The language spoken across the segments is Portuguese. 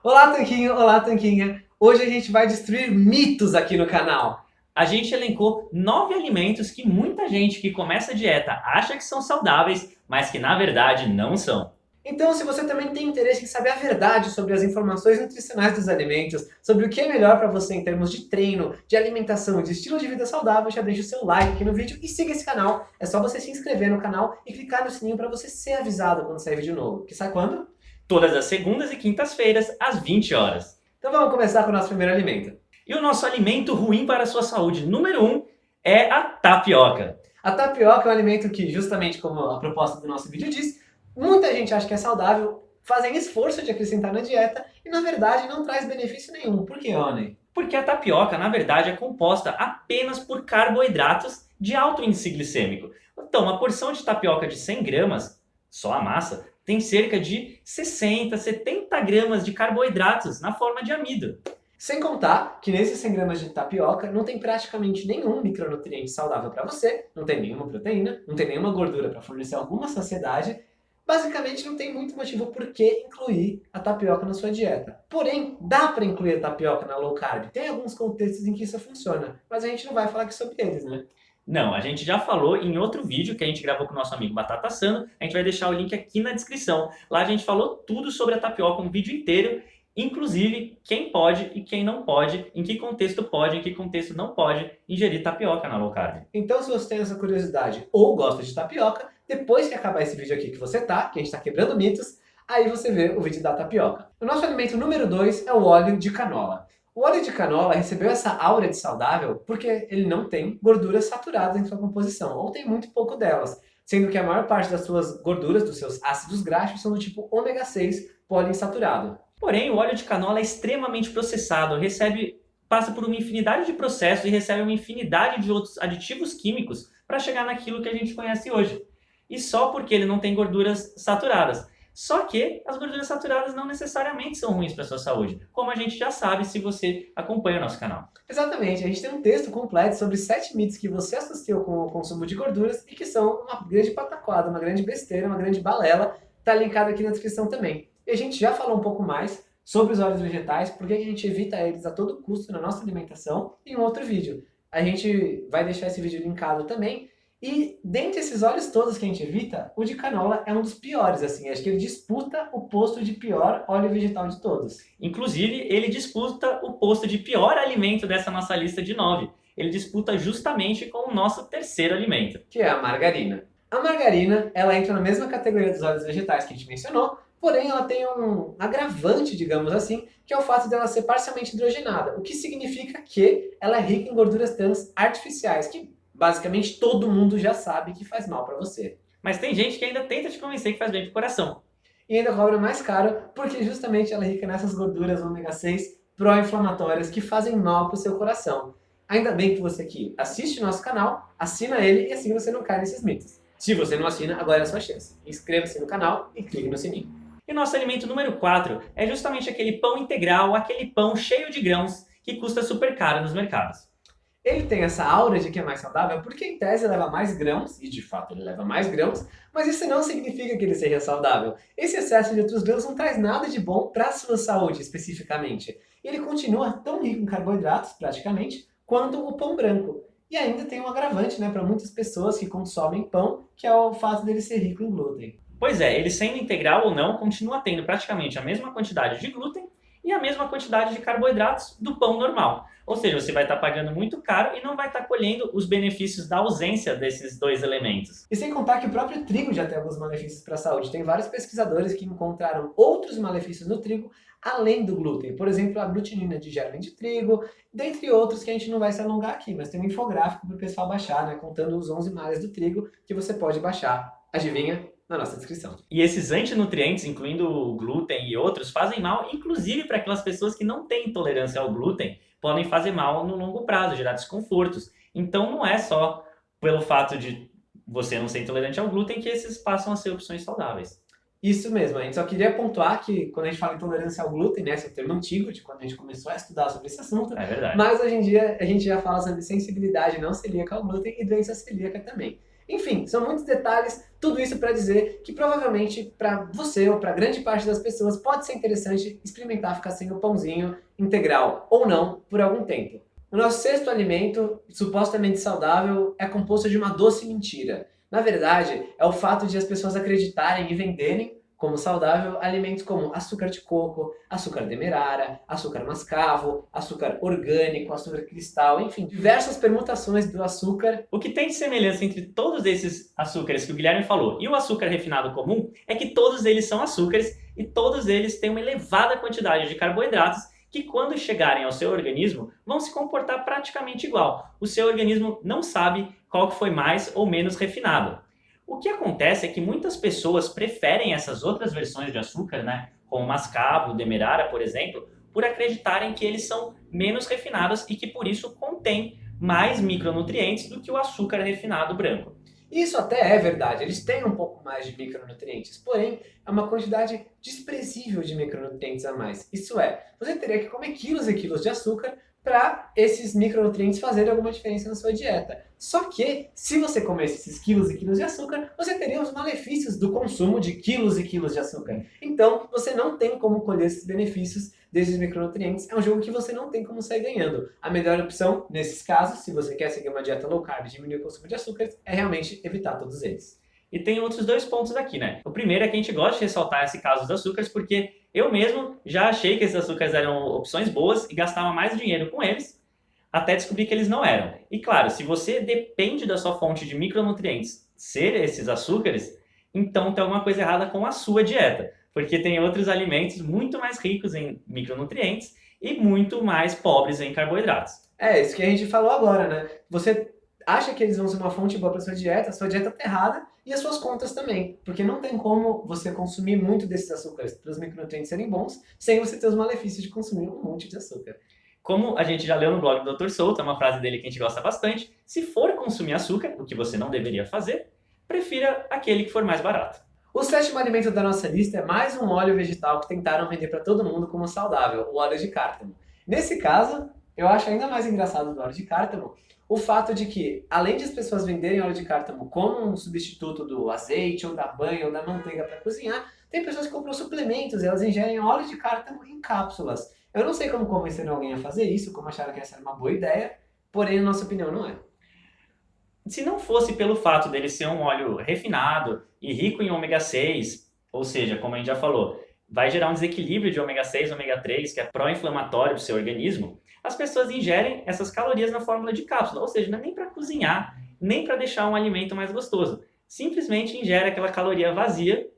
Olá, Tanquinho! Olá, Tanquinha! Hoje a gente vai destruir mitos aqui no canal. A gente elencou nove alimentos que muita gente que começa a dieta acha que são saudáveis, mas que na verdade não são. Então, se você também tem interesse em saber a verdade sobre as informações nutricionais dos alimentos, sobre o que é melhor para você em termos de treino, de alimentação, de estilo de vida saudável, já deixa o seu like aqui no vídeo e siga esse canal. É só você se inscrever no canal e clicar no sininho para você ser avisado quando sair vídeo novo. Que sai quando? Todas as segundas e quintas-feiras, às 20 horas. Então vamos começar com o nosso primeiro alimento. E o nosso alimento ruim para a sua saúde número 1 um, é a tapioca. A tapioca é um alimento que, justamente como a proposta do nosso vídeo diz, muita gente acha que é saudável, fazem esforço de acrescentar na dieta e, na verdade, não traz benefício nenhum. Por que, Oni? Porque a tapioca, na verdade, é composta apenas por carboidratos de alto índice glicêmico. Então, uma porção de tapioca de 100 gramas, só a massa, tem cerca de 60, 70 gramas de carboidratos na forma de amido. Sem contar que nesses 100 gramas de tapioca não tem praticamente nenhum micronutriente saudável para você, não tem nenhuma proteína, não tem nenhuma gordura para fornecer alguma saciedade, basicamente não tem muito motivo por que incluir a tapioca na sua dieta. Porém, dá para incluir a tapioca na low carb. Tem alguns contextos em que isso funciona, mas a gente não vai falar aqui sobre eles, né? Não, a gente já falou em outro vídeo que a gente gravou com o nosso amigo Batata Sano. A gente vai deixar o link aqui na descrição. Lá a gente falou tudo sobre a tapioca, um vídeo inteiro. Inclusive, quem pode e quem não pode, em que contexto pode e em que contexto não pode ingerir tapioca na low carb. Então, se você tem essa curiosidade ou gosta de tapioca, depois que acabar esse vídeo aqui que você tá, que a gente tá quebrando mitos, aí você vê o vídeo da tapioca. O nosso alimento número 2 é o óleo de canola. O óleo de canola recebeu essa aura de saudável porque ele não tem gorduras saturadas em sua composição, ou tem muito pouco delas, sendo que a maior parte das suas gorduras, dos seus ácidos graxos, são do tipo ômega 6 poliinsaturado. Porém, o óleo de canola é extremamente processado, recebe, passa por uma infinidade de processos e recebe uma infinidade de outros aditivos químicos para chegar naquilo que a gente conhece hoje. E só porque ele não tem gorduras saturadas. Só que as gorduras saturadas não necessariamente são ruins para a sua saúde, como a gente já sabe se você acompanha o nosso canal. Exatamente, a gente tem um texto completo sobre sete mitos que você associou com o consumo de gorduras e que são uma grande pataquada, uma grande besteira, uma grande balela, está linkado aqui na descrição também. E a gente já falou um pouco mais sobre os óleos vegetais, porque a gente evita eles a todo custo na nossa alimentação em um outro vídeo. A gente vai deixar esse vídeo linkado também, e dentre esses óleos todos que a gente evita, o de canola é um dos piores, assim. Acho que ele disputa o posto de pior óleo vegetal de todos. Inclusive, ele disputa o posto de pior alimento dessa nossa lista de nove. Ele disputa justamente com o nosso terceiro alimento. Que é a margarina. A margarina, ela entra na mesma categoria dos óleos vegetais que a gente mencionou, porém ela tem um agravante, digamos assim, que é o fato dela ser parcialmente hidrogenada, o que significa que ela é rica em gorduras trans artificiais, que basicamente todo mundo já sabe que faz mal para você. Mas tem gente que ainda tenta te convencer que faz bem pro coração. E ainda cobra mais caro, porque justamente ela é rica nessas gorduras ômega 6 pró-inflamatórias que fazem mal pro seu coração. Ainda bem que você aqui assiste o nosso canal, assina ele e assim você não cai nesses mitos. Se você não assina, agora é a sua chance. Inscreva-se no canal e clique no sininho. E nosso alimento número 4 é justamente aquele pão integral, aquele pão cheio de grãos que custa super caro nos mercados. Ele tem essa aura de que é mais saudável porque em tese leva mais grãos, e de fato ele leva mais grãos, mas isso não significa que ele seja saudável. Esse excesso de outros grãos não traz nada de bom para a sua saúde especificamente. Ele continua tão rico em carboidratos, praticamente, quanto o pão branco. E ainda tem um agravante né, para muitas pessoas que consomem pão, que é o fato dele ser rico em glúten. Pois é, ele sendo integral ou não, continua tendo praticamente a mesma quantidade de glúten e a mesma quantidade de carboidratos do pão normal. Ou seja, você vai estar pagando muito caro e não vai estar colhendo os benefícios da ausência desses dois elementos. E sem contar que o próprio trigo já tem alguns malefícios para a saúde. Tem vários pesquisadores que encontraram outros malefícios no trigo além do glúten. Por exemplo, a glutinina de germe de trigo, dentre outros que a gente não vai se alongar aqui, mas tem um infográfico para o pessoal baixar, né, contando os 11 males do trigo que você pode baixar. Adivinha? na nossa descrição. E esses antinutrientes, incluindo o glúten e outros, fazem mal, inclusive para aquelas pessoas que não têm intolerância ao glúten, podem fazer mal no longo prazo, gerar desconfortos. Então não é só pelo fato de você não ser intolerante ao glúten que esses passam a ser opções saudáveis. Isso mesmo, a gente só queria pontuar que quando a gente fala intolerância ao glúten, né, esse é o termo antigo de quando a gente começou a estudar sobre esse assunto, é verdade. mas hoje em dia a gente já fala sobre sensibilidade não celíaca ao glúten e doença celíaca também. Enfim, são muitos detalhes, tudo isso para dizer que provavelmente para você ou para grande parte das pessoas pode ser interessante experimentar ficar sem o pãozinho integral, ou não, por algum tempo. O nosso sexto alimento, supostamente saudável, é composto de uma doce mentira. Na verdade, é o fato de as pessoas acreditarem e venderem como saudável alimentos como açúcar de coco, açúcar demerara, açúcar mascavo, açúcar orgânico, açúcar cristal, enfim, diversas permutações do açúcar. O que tem de semelhança entre todos esses açúcares que o Guilherme falou e o açúcar refinado comum é que todos eles são açúcares e todos eles têm uma elevada quantidade de carboidratos que quando chegarem ao seu organismo vão se comportar praticamente igual. O seu organismo não sabe qual foi mais ou menos refinado. O que acontece é que muitas pessoas preferem essas outras versões de açúcar, né, como mascavo, demerara, por exemplo, por acreditarem que eles são menos refinados e que por isso contêm mais micronutrientes do que o açúcar refinado branco. Isso até é verdade, eles têm um pouco mais de micronutrientes, porém é uma quantidade desprezível de micronutrientes a mais. Isso é, você teria que comer quilos e quilos de açúcar para esses micronutrientes fazerem alguma diferença na sua dieta. Só que, se você comesse esses quilos e quilos de açúcar, você teria os malefícios do consumo de quilos e quilos de açúcar. Então, você não tem como colher esses benefícios desses micronutrientes. É um jogo que você não tem como sair ganhando. A melhor opção, nesses casos, se você quer seguir uma dieta low carb e diminuir o consumo de açúcares, é realmente evitar todos eles. E tem outros dois pontos aqui, né? O primeiro é que a gente gosta de ressaltar esse caso dos açúcares porque eu mesmo já achei que esses açúcares eram opções boas e gastava mais dinheiro com eles até descobrir que eles não eram. E claro, se você depende da sua fonte de micronutrientes ser esses açúcares, então tem alguma coisa errada com a sua dieta, porque tem outros alimentos muito mais ricos em micronutrientes e muito mais pobres em carboidratos. É, isso que a gente falou agora, né? Você acha que eles vão ser uma fonte boa para sua dieta, a sua dieta está errada e as suas contas também. Porque não tem como você consumir muito desses açúcares para os micronutrientes serem bons, sem você ter os malefícios de consumir um monte de açúcar. Como a gente já leu no blog do Dr. Souto, é uma frase dele que a gente gosta bastante, se for consumir açúcar, o que você não deveria fazer, prefira aquele que for mais barato. O sétimo alimento da nossa lista é mais um óleo vegetal que tentaram vender para todo mundo como saudável, o óleo de cártamo. Nesse caso, eu acho ainda mais engraçado do óleo de cártamo o fato de que, além de as pessoas venderem óleo de cártamo como um substituto do azeite, ou da banha, ou da manteiga para cozinhar, tem pessoas que compram suplementos elas ingerem óleo de cártamo em cápsulas. Eu não sei como convencer alguém a fazer isso, como acharam que essa era uma boa ideia, porém, na nossa opinião, não é. Se não fosse pelo fato dele ser um óleo refinado e rico em ômega 6, ou seja, como a gente já falou, vai gerar um desequilíbrio de ômega 6 e ômega 3, que é pró-inflamatório para o seu organismo, as pessoas ingerem essas calorias na fórmula de cápsula, ou seja, não é nem para cozinhar, nem para deixar um alimento mais gostoso. Simplesmente ingere aquela caloria vazia,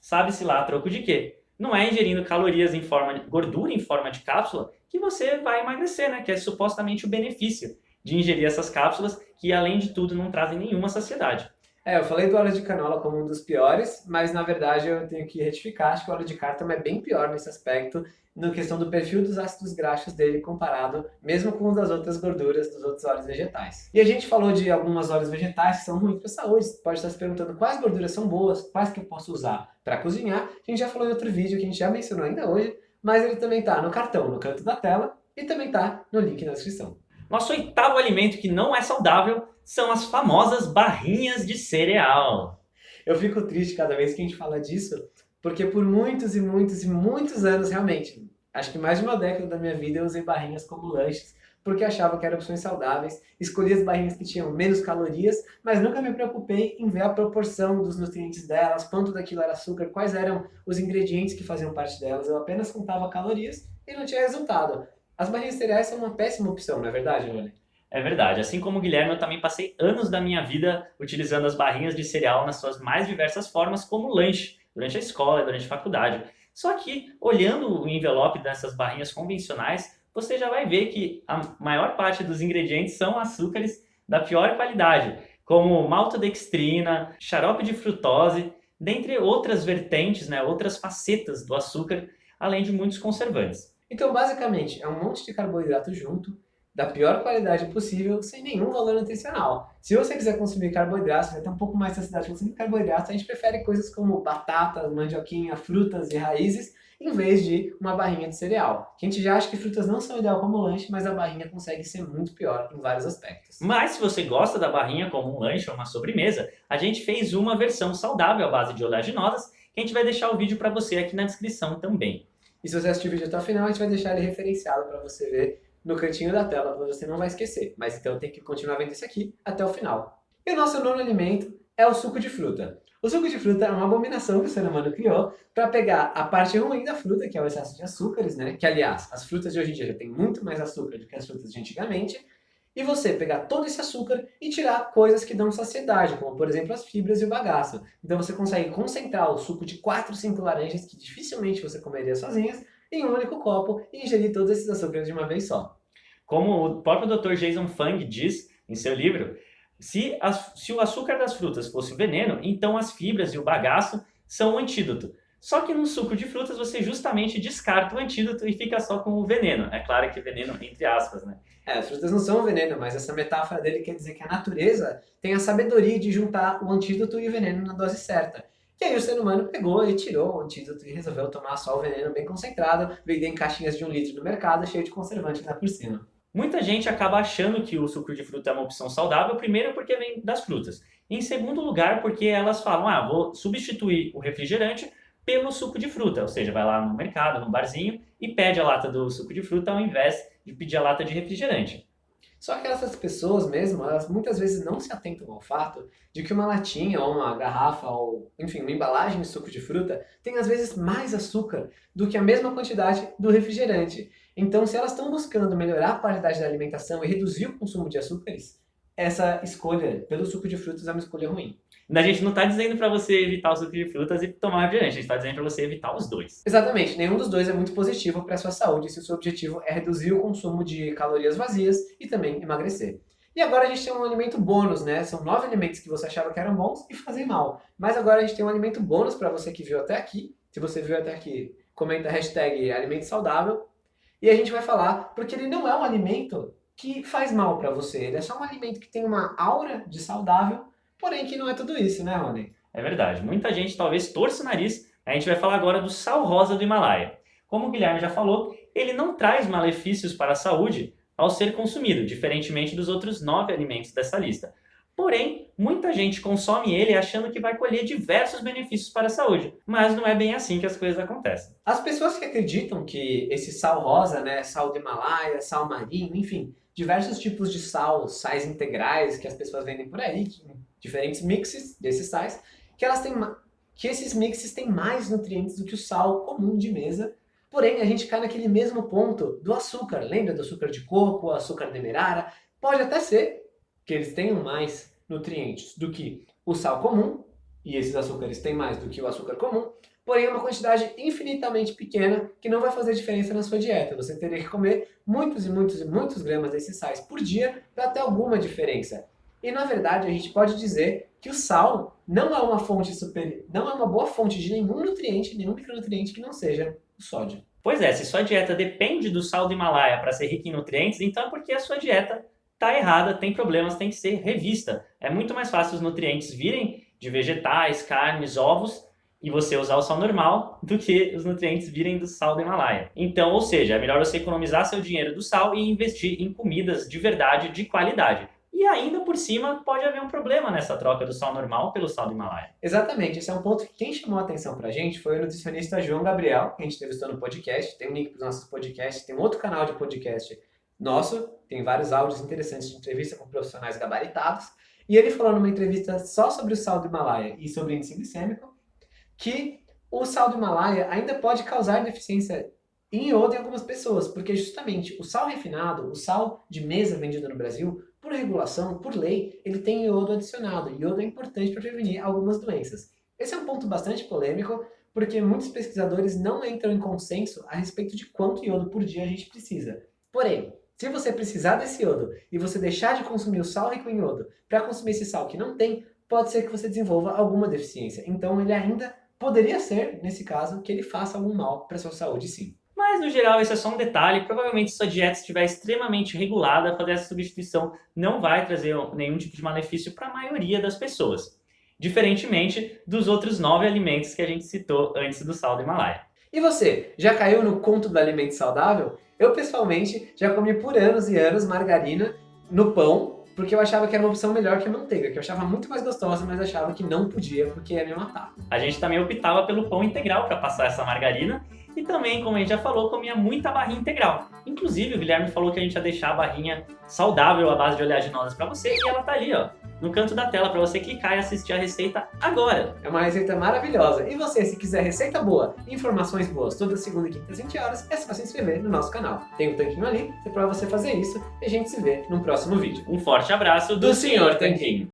sabe-se lá troco de quê? Não é ingerindo calorias em forma de gordura em forma de cápsula que você vai emagrecer, né? Que é supostamente o benefício de ingerir essas cápsulas que, além de tudo, não trazem nenhuma saciedade. É, eu falei do óleo de canola como um dos piores, mas na verdade eu tenho que retificar, acho que o óleo de cártamo é bem pior nesse aspecto, na questão do perfil dos ácidos graxos dele comparado mesmo com o das outras gorduras dos outros óleos vegetais. E a gente falou de algumas óleos vegetais que são ruins para a saúde, você pode estar se perguntando quais gorduras são boas, quais que eu posso usar para cozinhar. A gente já falou em outro vídeo que a gente já mencionou ainda hoje, mas ele também está no cartão, no canto da tela, e também está no link na descrição. Nosso oitavo alimento que não é saudável são as famosas barrinhas de cereal. Eu fico triste cada vez que a gente fala disso, porque por muitos e muitos e muitos anos, realmente, acho que mais de uma década da minha vida eu usei barrinhas como lanches, porque achava que eram opções saudáveis, escolhi as barrinhas que tinham menos calorias, mas nunca me preocupei em ver a proporção dos nutrientes delas, quanto daquilo era açúcar, quais eram os ingredientes que faziam parte delas, eu apenas contava calorias e não tinha resultado. As barrinhas cereais são uma péssima opção, não é verdade, Johnny? É verdade. Assim como o Guilherme, eu também passei anos da minha vida utilizando as barrinhas de cereal nas suas mais diversas formas como lanche, durante a escola, durante a faculdade. Só que, olhando o envelope dessas barrinhas convencionais, você já vai ver que a maior parte dos ingredientes são açúcares da pior qualidade, como maltodextrina, xarope de frutose, dentre outras vertentes, né, outras facetas do açúcar, além de muitos conservantes. Então, basicamente, é um monte de carboidrato junto, da pior qualidade possível, sem nenhum valor nutricional. Se você quiser consumir carboidratos, vai ter um pouco mais de saciedade consumir carboidratos, a gente prefere coisas como batatas, mandioquinha, frutas e raízes, em vez de uma barrinha de cereal. A gente já acha que frutas não são ideal como lanche, mas a barrinha consegue ser muito pior em vários aspectos. Mas se você gosta da barrinha como um lanche ou uma sobremesa, a gente fez uma versão saudável à base de oleaginosas, que a gente vai deixar o vídeo para você aqui na descrição também. E se você assistir o vídeo até o final, a gente vai deixar ele referenciado para você ver no cantinho da tela, você não vai esquecer. Mas então tem que continuar vendo isso aqui até o final. E o nosso nono alimento é o suco de fruta. O suco de fruta é uma abominação que o ser humano criou para pegar a parte ruim da fruta, que é o excesso de açúcares, né? Que, aliás, as frutas de hoje em dia já têm muito mais açúcar do que as frutas de antigamente. E você pegar todo esse açúcar e tirar coisas que dão saciedade, como, por exemplo, as fibras e o bagaço. Então você consegue concentrar o suco de 4, 5 laranjas, que dificilmente você comeria sozinhas, em um único copo e ingerir todos esses açúcares de uma vez só. Como o próprio Dr. Jason Fung diz em seu livro, se, se o açúcar das frutas fosse o veneno, então as fibras e o bagaço são o antídoto. Só que no suco de frutas você justamente descarta o antídoto e fica só com o veneno. É claro que veneno entre aspas, né? É, as frutas não são veneno, mas essa metáfora dele quer dizer que a natureza tem a sabedoria de juntar o antídoto e o veneno na dose certa. E aí o ser humano pegou e tirou o antídoto e resolveu tomar só o veneno bem concentrado, vender em caixinhas de um litro no mercado, cheio de conservante lá por cima. Muita gente acaba achando que o suco de fruta é uma opção saudável, primeiro porque vem das frutas. Em segundo lugar, porque elas falam, ah, vou substituir o refrigerante pelo suco de fruta, ou seja, vai lá no mercado, no barzinho e pede a lata do suco de fruta ao invés de pedir a lata de refrigerante. Só que essas pessoas mesmo, elas muitas vezes não se atentam ao fato de que uma latinha ou uma garrafa ou, enfim, uma embalagem de suco de fruta tem às vezes mais açúcar do que a mesma quantidade do refrigerante. Então, se elas estão buscando melhorar a qualidade da alimentação e reduzir o consumo de açúcares, essa escolha pelo suco de frutas é uma escolha ruim. A gente não está dizendo para você evitar o suco de frutas e tomar refrigerante, a gente está dizendo para você evitar os dois. Exatamente, nenhum dos dois é muito positivo para a sua saúde se o seu objetivo é reduzir o consumo de calorias vazias e também emagrecer. E agora a gente tem um alimento bônus, né? São nove alimentos que você achava que eram bons e fazem mal. Mas agora a gente tem um alimento bônus para você que viu até aqui. Se você viu até aqui, comenta a hashtag alimento saudável e a gente vai falar porque ele não é um alimento que faz mal para você. Ele é só um alimento que tem uma aura de saudável, porém que não é tudo isso, né, Rony? É verdade. Muita gente talvez torça o nariz. A gente vai falar agora do sal rosa do Himalaia. Como o Guilherme já falou, ele não traz malefícios para a saúde ao ser consumido, diferentemente dos outros nove alimentos dessa lista. Porém, muita gente consome ele achando que vai colher diversos benefícios para a saúde, mas não é bem assim que as coisas acontecem. As pessoas que acreditam que esse sal rosa, né, sal do Himalaia, sal marinho, enfim, diversos tipos de sal, sais integrais que as pessoas vendem por aí, diferentes mixes desses sais, que elas têm que esses mixes têm mais nutrientes do que o sal comum de mesa. Porém, a gente cai naquele mesmo ponto do açúcar. Lembra do açúcar de coco, açúcar demerara? Pode até ser que eles tenham mais nutrientes do que o sal comum, e esses açúcares têm mais do que o açúcar comum, porém é uma quantidade infinitamente pequena que não vai fazer diferença na sua dieta. Você teria que comer muitos e muitos e muitos gramas desses sais por dia para ter alguma diferença. E na verdade a gente pode dizer que o sal não é uma fonte superior, não é uma boa fonte de nenhum nutriente, nenhum micronutriente que não seja o sódio. Pois é, se sua dieta depende do sal do Himalaia para ser rica em nutrientes, então é porque a sua dieta está errada, tem problemas, tem que ser revista. É muito mais fácil os nutrientes virem de vegetais, carnes, ovos e você usar o sal normal do que os nutrientes virem do sal do Himalaia. Então, ou seja, é melhor você economizar seu dinheiro do sal e investir em comidas de verdade, de qualidade. E ainda por cima pode haver um problema nessa troca do sal normal pelo sal do Himalaia. Exatamente, esse é um ponto que quem chamou a atenção pra gente foi o nutricionista João Gabriel, que a gente entrevistou no podcast, tem um link para os nossos podcasts, tem um outro canal de podcast nosso, tem vários áudios interessantes de entrevista com profissionais gabaritados, e ele falou numa entrevista só sobre o sal do Himalaia e sobre o índice glicêmico, que o sal do Himalaia ainda pode causar deficiência em iodo em algumas pessoas, porque justamente o sal refinado, o sal de mesa vendido no Brasil, por regulação, por lei, ele tem iodo adicionado. Iodo é importante para prevenir algumas doenças. Esse é um ponto bastante polêmico, porque muitos pesquisadores não entram em consenso a respeito de quanto iodo por dia a gente precisa. Porém, se você precisar desse iodo e você deixar de consumir o sal rico em iodo para consumir esse sal que não tem, pode ser que você desenvolva alguma deficiência. Então ele ainda poderia ser, nesse caso, que ele faça algum mal para sua saúde sim. Mas no geral isso é só um detalhe, provavelmente se sua dieta estiver extremamente regulada, fazer essa substituição não vai trazer nenhum tipo de malefício para a maioria das pessoas. Diferentemente dos outros nove alimentos que a gente citou antes do sal do Himalaia. E você, já caiu no conto do alimento saudável? Eu, pessoalmente, já comi por anos e anos margarina no pão, porque eu achava que era uma opção melhor que a manteiga, que eu achava muito mais gostosa, mas achava que não podia porque ia me matar. A gente também optava pelo pão integral para passar essa margarina e também, como a gente já falou, comia muita barrinha integral. Inclusive, o Guilherme falou que a gente ia deixar a barrinha saudável à base de oleaginosas para você e ela tá ali, ó, no canto da tela para você clicar e assistir a receita agora. É uma receita maravilhosa. E você, se quiser receita boa informações boas toda segunda e quinta às 20 horas, é só se inscrever no nosso canal. Tem um tanquinho ali, é para você fazer isso e a gente se vê no próximo vídeo. Um forte abraço do, Do Senhor Tanquinho.